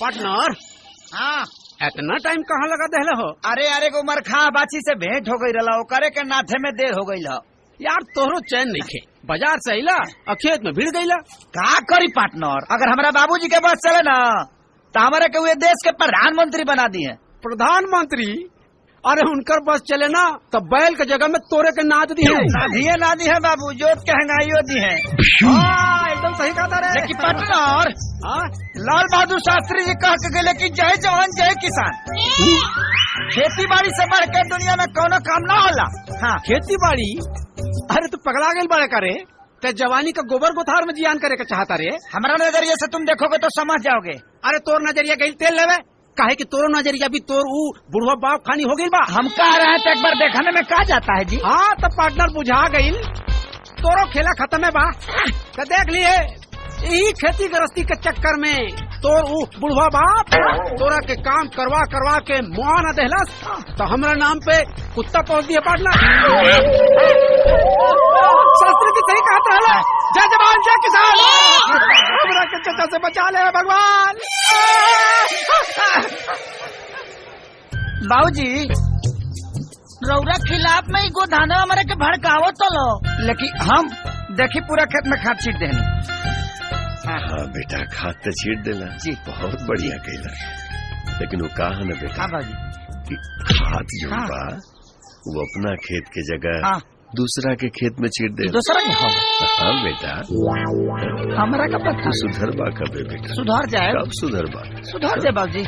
Partner हाँ। इतना time कहाँ लगा देहले हो? अरे अरे को मरखा बाची से भेंट हो गई रहा करे के नाथे में देर हो गई ल यार तोहरो चैन नहीं खे। बाज़ार से अला और खेत में भीड़ गईला का करी पार्टनर अगर हमारा बाबूजी के पास चले ना तो हमारे के हुए देश के प्रधानमंत्री बना दिए प्रधानमंत्री? अरे उनकर बस चले ना तो बैल के जगह में तोरे के नाद दी है दिए ना दी है बाबू जोत के हंगाइयो दी है हाँ, एकदम सही कहा था रे लेकिन पार्टनर हाँ? लाल बहादुर शास्त्री जी कह के गए की जय जवान जय किसान। खेती बाड़ी से बढ़ के दुनिया में कोनो काम ना होला। हाँ। खेती बाड़ी अरे तू पगला गई बड़े करे ते जवानी का गोबर गोथार में जियान करे के चाहता रे। हमारा नज़रिए से तुम देखोगे तो समझ जाओगे। अरे तोर नज़रिया गई तेल लेवे। काहे कि तोर नज़रिया भी तोर ऊ बुढ़वा बाप खानी हो गई बा। हम कह रहे हैं तो एक बार देखने में कहा जाता है जी? हाँ तो पार्टनर बुझा गई तोरो खेला खत्म है बा। तो देख लिए। यही खेती गृहस्थी के चक्कर में तोर ऊ बुढ़वा बाप तोरा के काम करवा करवा के मुआ न देहलस तो हमरा नाम पे कुत्ता पहुँच दिया पार्टनर शास्त्री की सही कहता है जय जवान जय किसान। हमरा के चचा से बचा ले भगवान। बाबूजी रौरा खिलाफ में ही गोधाना हमारे के भड़कावो तो लो। लेकिन हम देखी पूरा खेत में खाद छीट देनी बेटा खाद तो छीट देला जी। बहुत बढ़िया कैला लेकिन वो कहा ना बेटा हाँ कि खाद जो हाँ। बा वो अपना खेत के जगह हाँ। दूसरा के खेत में छीट दे। दूसरा के हो। हाँ बेटा। हमारा का पता सुधर बा कबे बेटा। सुधर जाए। कब सुधर बा? सुधर जाए बाबूजी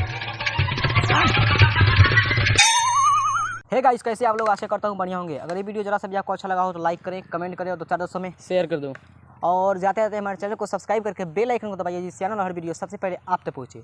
है गाइस कैसे आप लोग? आशा करता हूँ बढ़िया होंगे। अगर ये वीडियो जरा सा भी आपको अच्छा लगा हो तो लाइक करें कमेंट करें और दो चार दोस्तों में शेयर कर दो। और जाते जाते हमारे चैनल को सब्सक्राइब करके बेल आइकन को दबाइए जिससे आने वाला हर वीडियो सबसे पहले आप तक पहुँचे।